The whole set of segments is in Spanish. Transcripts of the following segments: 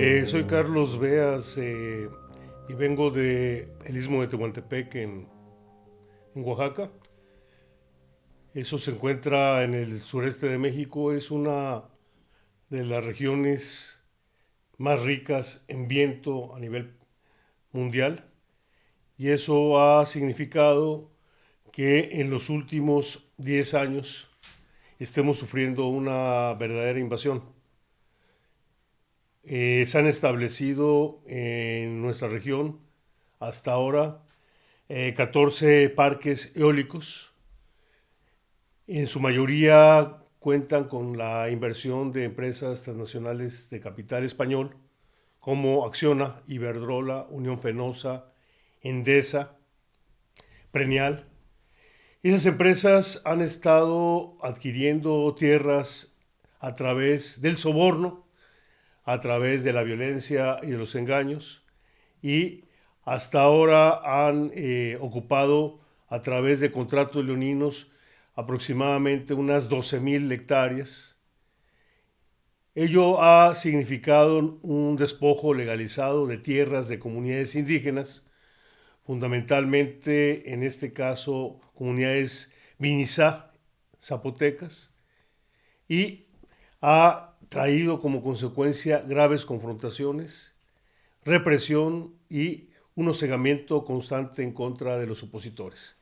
Eh, soy Carlos Beas eh, y vengo de el Istmo de Tehuantepec en, en Oaxaca. Eso se encuentra en el sureste de México. Es una de las regiones más ricas en viento a nivel mundial. Y eso ha significado que en los últimos 10 años estemos sufriendo una verdadera invasión. Eh, se han establecido en nuestra región hasta ahora 14 eh, parques eólicos. En su mayoría cuentan con la inversión de empresas transnacionales de capital español como Acciona, Iberdrola, Unión Fenosa, Endesa, Prenial. Esas empresas han estado adquiriendo tierras a través del soborno, a través de la violencia y de los engaños, y hasta ahora han eh, ocupado a través de contratos leoninos aproximadamente unas 12.000 hectáreas. Ello ha significado un despojo legalizado de tierras de comunidades indígenas, fundamentalmente en este caso comunidades Vinizá, zapotecas, y ha traído como consecuencia graves confrontaciones, represión y un hostigamiento constante en contra de los opositores.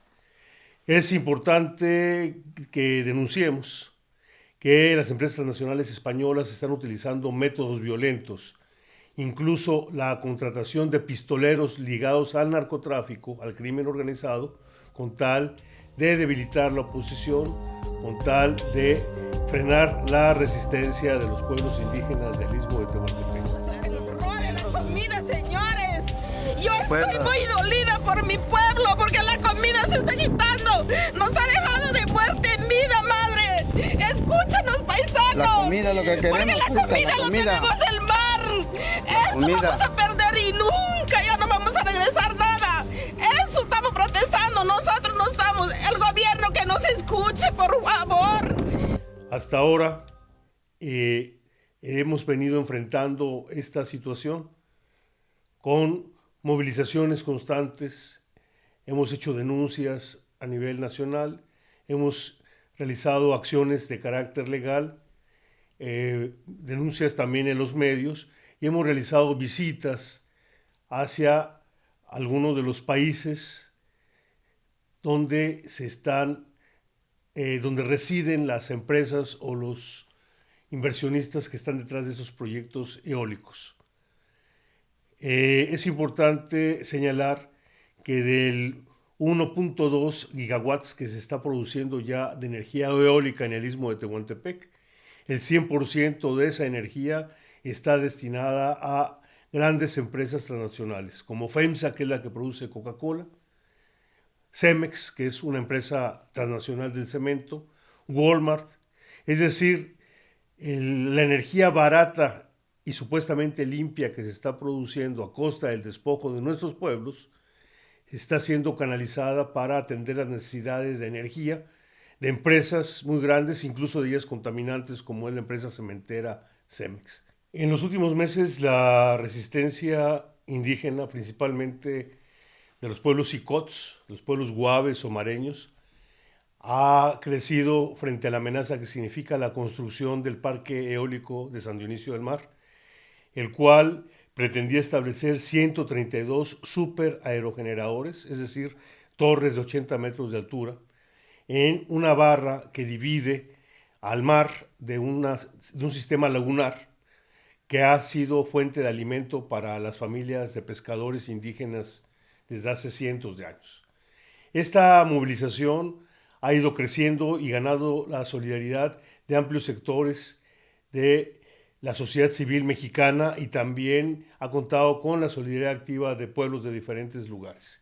Es importante que denunciemos que las empresas nacionales españolas están utilizando métodos violentos, incluso la contratación de pistoleros ligados al narcotráfico, al crimen organizado, con tal de debilitar la oposición, con tal de frenar la resistencia de los pueblos indígenas del istmo de Tehuantepec. la comida, señores! Yo estoy muy dolida por mi pueblo porque la comida se está quitando. Nos ha dejado de muerte en vida, madre. Escúchanos, paisanos. La comida, lo que queremos. Porque la comida, la lo tenemos del mar. Eso vamos a perder y nunca Hasta ahora eh, hemos venido enfrentando esta situación con movilizaciones constantes, hemos hecho denuncias a nivel nacional, hemos realizado acciones de carácter legal, eh, denuncias también en los medios y hemos realizado visitas hacia algunos de los países donde se están eh, donde residen las empresas o los inversionistas que están detrás de esos proyectos eólicos. Eh, es importante señalar que del 1.2 gigawatts que se está produciendo ya de energía eólica en el istmo de Tehuantepec, el 100% de esa energía está destinada a grandes empresas transnacionales, como FEMSA, que es la que produce Coca-Cola, Cemex, que es una empresa transnacional del cemento, Walmart, es decir, la energía barata y supuestamente limpia que se está produciendo a costa del despojo de nuestros pueblos, está siendo canalizada para atender las necesidades de energía de empresas muy grandes, incluso de ellas contaminantes como es la empresa cementera Cemex. En los últimos meses la resistencia indígena, principalmente de los pueblos icots, los pueblos guaves o mareños, ha crecido frente a la amenaza que significa la construcción del parque eólico de San Dionisio del Mar, el cual pretendía establecer 132 super aerogeneradores, es decir, torres de 80 metros de altura, en una barra que divide al mar de un sistema lagunar que ha sido fuente de alimento para las familias de pescadores indígenas desde hace cientos de años. Esta movilización ha ido creciendo y ganado la solidaridad de amplios sectores de la sociedad civil mexicana y también ha contado con la solidaridad activa de pueblos de diferentes lugares.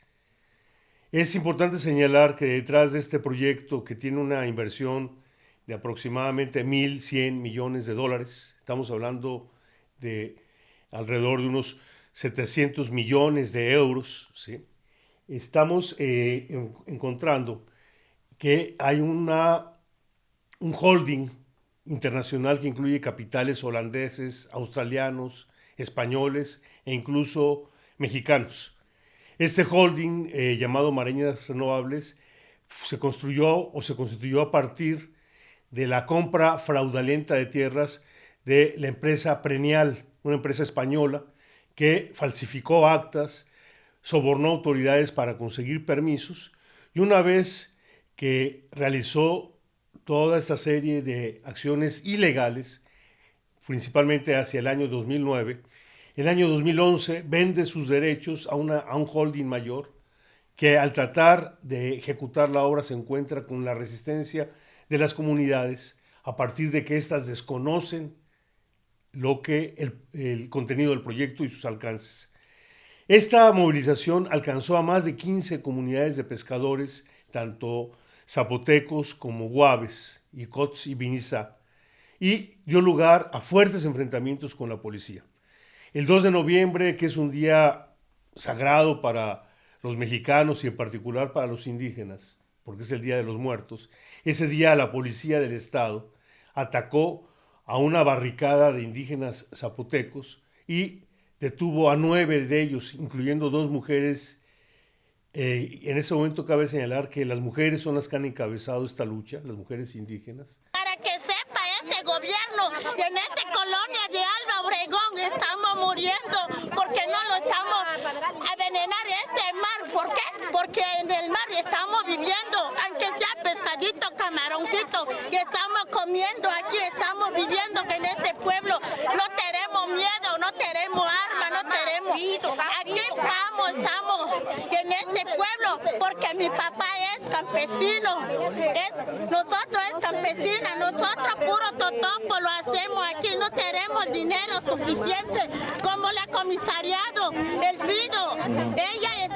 Es importante señalar que detrás de este proyecto, que tiene una inversión de aproximadamente 1.100 millones de dólares, estamos hablando de alrededor de unos 700 millones de euros, ¿sí? estamos eh, encontrando que hay una, un holding internacional que incluye capitales holandeses, australianos, españoles e incluso mexicanos. Este holding eh, llamado Mareñas Renovables se construyó o se constituyó a partir de la compra fraudulenta de tierras de la empresa Prenial, una empresa española que falsificó actas, sobornó autoridades para conseguir permisos y una vez que realizó toda esta serie de acciones ilegales, principalmente hacia el año 2009, el año 2011 vende sus derechos a, una, a un holding mayor que al tratar de ejecutar la obra se encuentra con la resistencia de las comunidades a partir de que éstas desconocen lo que el, contenido del proyecto y sus alcances. Esta movilización alcanzó a más de 15 comunidades de pescadores, tanto zapotecos como guaves, icots y vinizá, y dio lugar a fuertes enfrentamientos con la policía. El 2 de noviembre, que es un día sagrado para los mexicanos y en particular para los indígenas, porque es el Día de los Muertos, ese día la policía del Estado atacó a una barricada de indígenas zapotecos y detuvo a nueve de ellos, incluyendo dos mujeres. Eh, en ese momento cabe señalar que las mujeres son las que han encabezado esta lucha, las mujeres indígenas. Para que sepa ese gobierno en esta colonia de Alba Obregón estamos muriendo porque no lo estamos a envenenar este mar. Porque en el mar estamos viviendo, aunque sea pescadito, camaroncito, que estamos comiendo aquí, estamos viviendo en este pueblo. No tenemos miedo, no tenemos armas, no tenemos... Aquí estamos, estamos en este pueblo porque mi papá es campesino, es, nosotros es campesina, nosotros puro totopo lo hacemos aquí, no tenemos dinero suficiente como la comisariado, el FIDO, ella este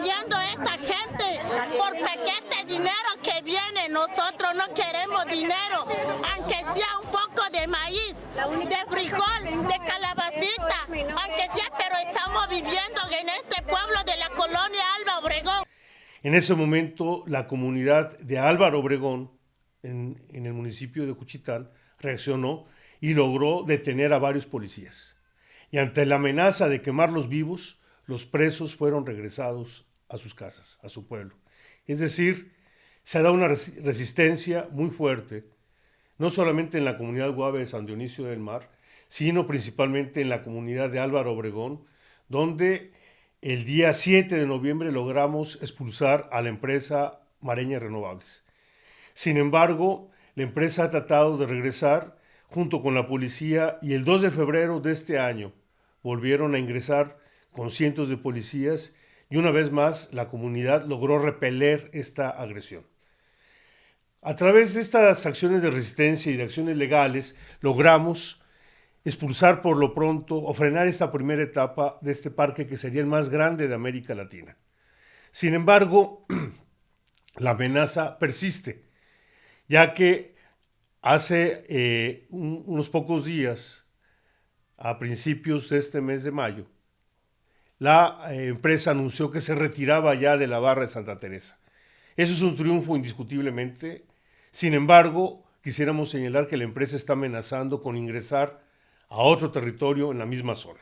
vendiendo esta gente por paquete dinero que viene, nosotros no queremos dinero, aunque sea un poco de maíz, de frijol, de calabacita, aunque sea, pero estamos viviendo en este pueblo de la colonia Alba Obregón. En ese momento, la comunidad de Álvaro Obregón, en, en, el municipio de Cuchitán, reaccionó y logró detener a varios policías. Y ante la amenaza de quemarlos vivos, los presos fueron regresados a sus casas, a su pueblo. Es decir, se dado una resistencia muy fuerte, no solamente en la comunidad guave de San Dionisio del Mar, sino principalmente en la comunidad de Álvaro Obregón, donde el día 7 de noviembre logramos expulsar a la empresa Mareña Renovables. Sin embargo, la empresa ha tratado de regresar junto con la policía y el 2 de febrero de este año volvieron a ingresar con cientos de policías y una vez más la comunidad logró repeler esta agresión. A través de estas acciones de resistencia y de acciones legales logramos expulsar por lo pronto o frenar esta primera etapa de este parque que sería el más grande de América Latina. Sin embargo, la amenaza persiste, ya que hace eh, un, unos pocos días, a principios de este mes de mayo, la eh, empresa anunció que se retiraba ya de la barra de Santa Teresa. Eso es un triunfo indiscutiblemente. Sin embargo, quisiéramos señalar que la empresa está amenazando con ingresar a otro territorio en la misma zona.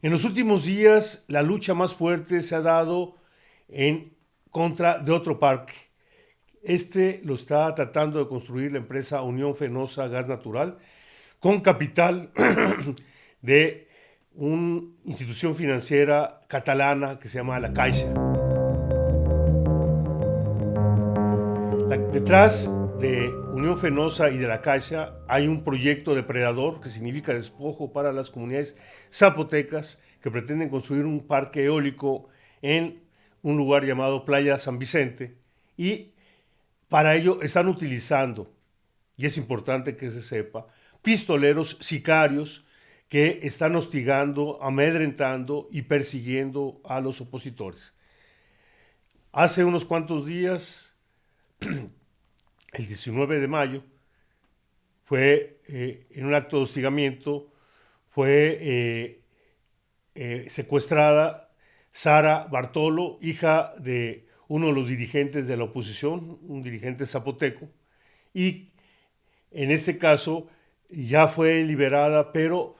En los últimos días, la lucha más fuerte se ha dado en contra de otro parque. Este lo está tratando de construir la empresa Unión Fenosa Gas Natural con capital de una institución financiera catalana que se llama La Caixa. Detrás de Unión Fenosa y de la Caixa hay un proyecto depredador que significa despojo para las comunidades zapotecas que pretenden construir un parque eólico en un lugar llamado Playa San Vicente y para ello están utilizando, y es importante que se sepa, pistoleros sicarios que están hostigando, amedrentando y persiguiendo a los opositores. Hace unos cuantos días, el 19 de mayo, fue eh, en un acto de hostigamiento, fue eh, eh, secuestrada Sara Bartolo, hija de uno de los dirigentes de la oposición, un dirigente zapoteco, y en este caso ya fue liberada, pero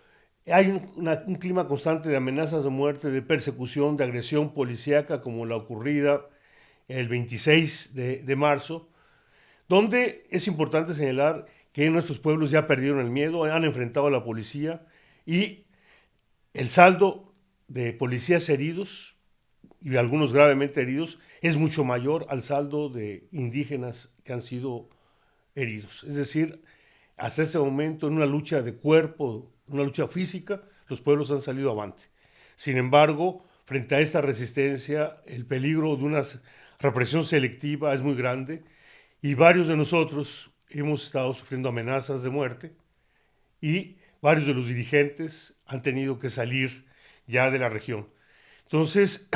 hay un, clima constante de amenazas de muerte, de persecución, de agresión policíaca, como la ocurrida el 26 de, de marzo, donde es importante señalar que nuestros pueblos ya perdieron el miedo, han enfrentado a la policía y el saldo de policías heridos y algunos gravemente heridos es mucho mayor al saldo de indígenas que han sido heridos. Es decir, hasta este momento, en una lucha de cuerpo, una lucha física, los pueblos han salido avante. Sin embargo, frente a esta resistencia, el peligro de una represión selectiva es muy grande y varios de nosotros hemos estado sufriendo amenazas de muerte y varios de los dirigentes han tenido que salir ya de la región. Entonces,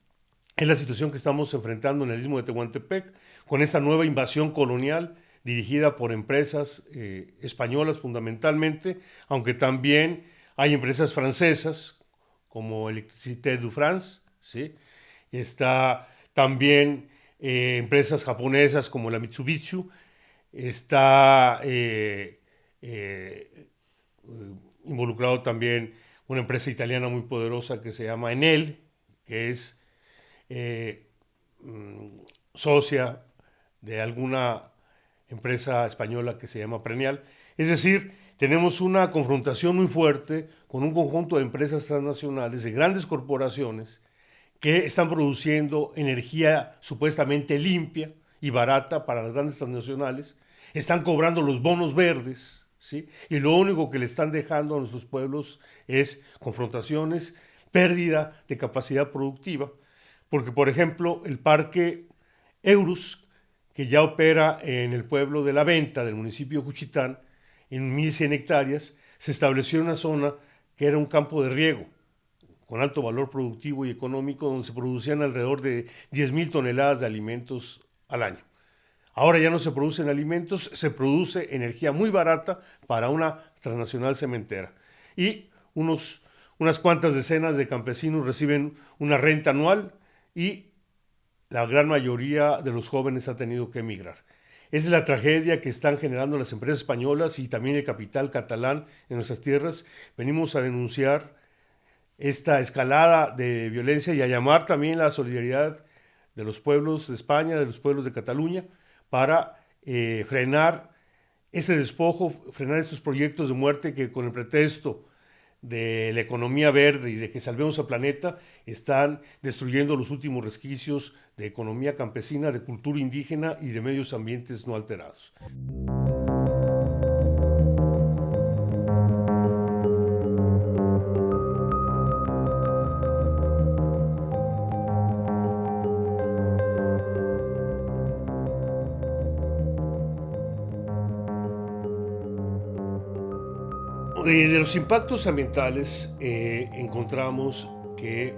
es la situación que estamos enfrentando en el istmo de Tehuantepec con esta nueva invasión colonial dirigida por empresas eh, españolas fundamentalmente, aunque también hay empresas francesas como Electricité du France, ¿sí? está también eh, empresas japonesas como la Mitsubishi, está eh, involucrado también una empresa italiana muy poderosa que se llama Enel, que es mm, socia de alguna empresa española que se llama Prenial. Es decir, tenemos una confrontación muy fuerte con un conjunto de empresas transnacionales, de grandes corporaciones, que están produciendo energía supuestamente limpia y barata para las grandes transnacionales, están cobrando los bonos verdes, ¿sí? y lo único que le están dejando a nuestros pueblos es confrontaciones, pérdida de capacidad productiva, porque por ejemplo el parque Eurus, que ya opera en el pueblo de La Venta, del municipio de Juchitán, en 1.100 hectáreas, se estableció una zona que era un campo de riego con alto valor productivo y económico, donde se producían alrededor de 10.000 toneladas de alimentos al año. Ahora ya no se producen alimentos, se produce energía muy barata para una transnacional cementera. Y unos, unas cuantas decenas de campesinos reciben una renta anual y la gran mayoría de los jóvenes ha tenido que emigrar. Es la tragedia que están generando las empresas españolas y también el capital catalán en nuestras tierras. Venimos a denunciar esta escalada de violencia y a llamar también la solidaridad de los pueblos de España, de los pueblos de Cataluña, para eh, frenar ese despojo, frenar estos proyectos de muerte que con el pretexto de la economía verde y de que salvemos al planeta están destruyendo los últimos resquicios de economía campesina, de cultura indígena y de medios ambientes no alterados. Eh, de los impactos ambientales eh, encontramos que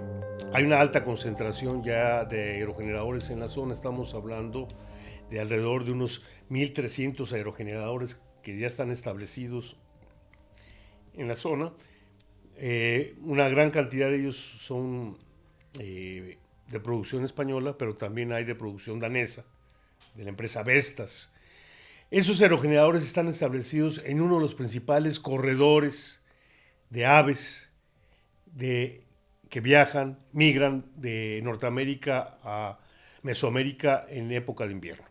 hay una alta concentración ya de aerogeneradores en la zona. Estamos hablando de alrededor de unos 1.300 aerogeneradores que ya están establecidos en la zona. Eh, una gran cantidad de ellos son de producción española, pero también hay de producción danesa, de la empresa Vestas. Esos aerogeneradores están establecidos en uno de los principales corredores de aves que viajan, migran de Norteamérica a Mesoamérica en época de invierno.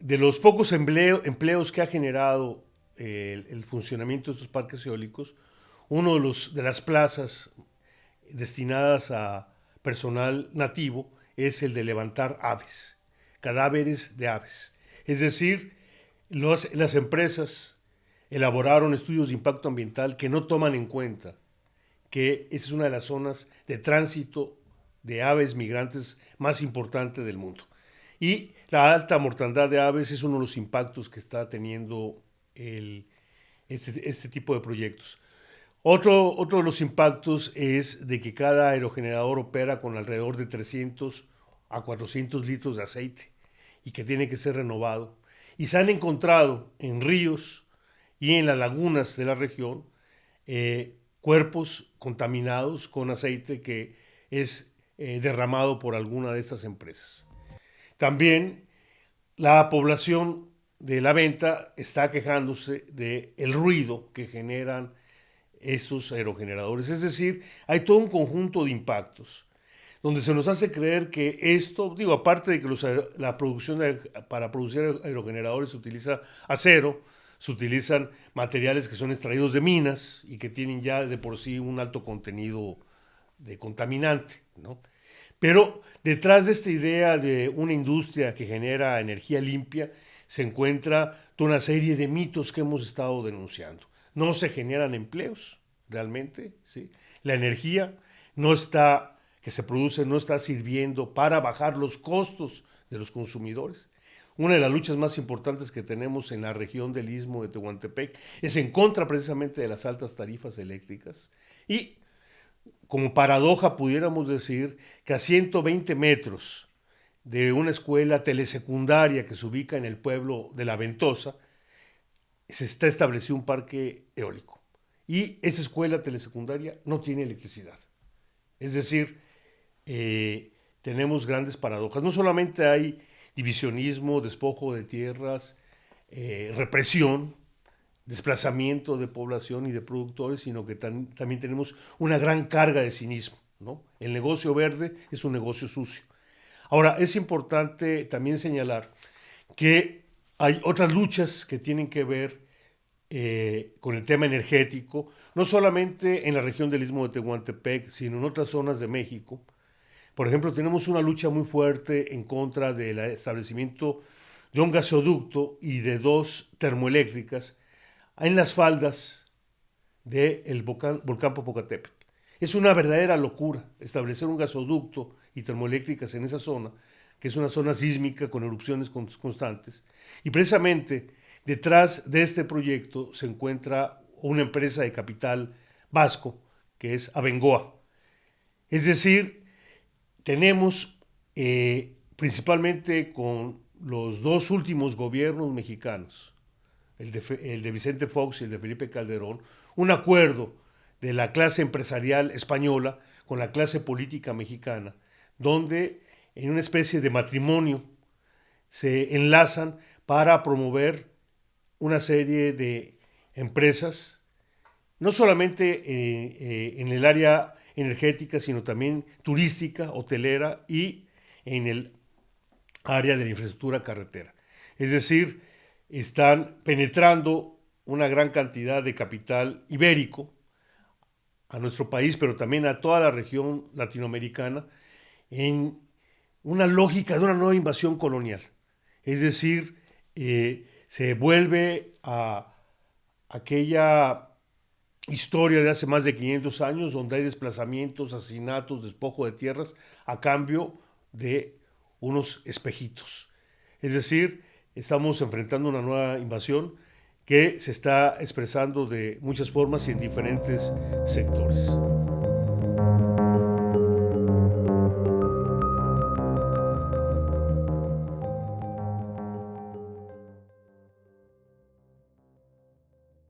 De los pocos empleos que ha generado el, el, funcionamiento de estos parques eólicos, uno de las plazas destinadas a personal nativo es el de levantar aves, cadáveres de aves. Es decir, las empresas elaboraron estudios de impacto ambiental que no toman en cuenta que esa es una de las zonas de tránsito de aves migrantes más importante del mundo. Y la alta mortandad de aves es uno de los impactos que está teniendo este, este, tipo de proyectos. Otro, otro de los impactos es de que cada aerogenerador opera con alrededor de 300 a 400 litros de aceite y que tiene que ser renovado. Y se han encontrado en ríos y en las lagunas de la región eh, cuerpos contaminados con aceite que es eh, derramado por alguna de estas empresas. También la población de la venta está quejándose del el ruido que generan esos aerogeneradores. Es decir, hay todo un conjunto de impactos donde se nos hace creer que esto, digo, aparte de que la producción para producir aerogeneradores se utiliza acero, se utilizan materiales que son extraídos de minas y que tienen ya de por sí un alto contenido de contaminante, ¿no? Pero detrás de esta idea de una industria que genera energía limpia se encuentra toda una serie de mitos que hemos estado denunciando. No se generan empleos realmente, ¿sí? La energía no está que se produce no está sirviendo para bajar los costos de los consumidores. Una de las luchas más importantes que tenemos en la región del istmo de Tehuantepec es en contra precisamente de las altas tarifas eléctricas. Y como paradoja pudiéramos decir que a 120 metros de una escuela telesecundaria que se ubica en el pueblo de La Ventosa, se está establecido un parque eólico. Y esa escuela telesecundaria no tiene electricidad. Es decir, eh, tenemos grandes paradojas. No solamente hay divisionismo, despojo de tierras, eh, represión, desplazamiento de población y de productores, sino que también tenemos una gran carga de cinismo. ¿no? El negocio verde es un negocio sucio. Ahora, es importante también señalar que hay otras luchas que tienen que ver eh, con el tema energético, no solamente en la región del Istmo de Tehuantepec, sino en otras zonas de México, por ejemplo, tenemos una lucha muy fuerte en contra del establecimiento de un gasoducto y de dos termoeléctricas en las faldas del volcán, volcán Popocatépetl. Es una verdadera locura establecer un gasoducto y termoeléctricas en esa zona, que es una zona sísmica con erupciones constantes. Y precisamente detrás de este proyecto se encuentra una empresa de capital vasco, que es Abengoa. Es decir, tenemos eh, principalmente con los dos últimos gobiernos mexicanos, el de, Vicente Fox y el de Felipe Calderón, un acuerdo de la clase empresarial española con la clase política mexicana, donde en una especie de matrimonio se enlazan para promover una serie de empresas, no solamente eh, eh, en el área energética, sino también turística, hotelera y en el área de la infraestructura carretera. Es decir, están penetrando una gran cantidad de capital ibérico a nuestro país, pero también a toda la región latinoamericana, en una lógica de una nueva invasión colonial. Es decir, eh, se vuelve a aquella historia de hace más de 500 años, donde hay desplazamientos, asesinatos, despojo de tierras, a cambio de unos espejitos. Es decir, estamos enfrentando una nueva invasión que se está expresando de muchas formas y en diferentes sectores.